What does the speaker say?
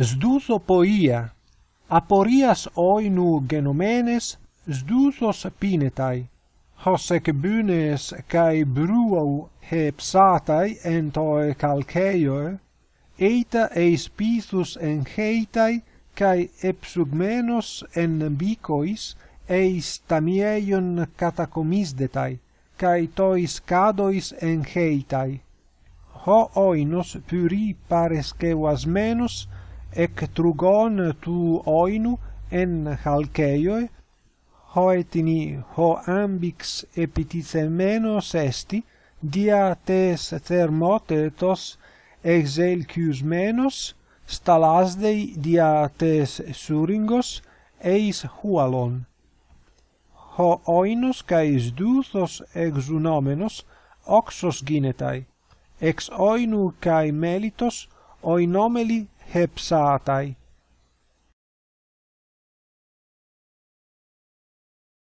Sduso poia, aporias oinu genomenes, sdusos pinetai, hos ec bunes cae bruau hepsatai entoe calceioe, eita eis pithus encheitai, kai epsugmenos en bicois, eis tamieion catacomisdetai, kai tois cadois encheitai. Ho oinos puri parescevas menos, ec trugon tu oinu en halceioi hoetini ho ambix epitithemenos esti dia tes thermotetos exelciusmenos stalasdei dia tes suringos eis hualon. Ho oinos caes duthos exunomenos oxos ginetai ex oinu kai melitos oinomeli hepsatai.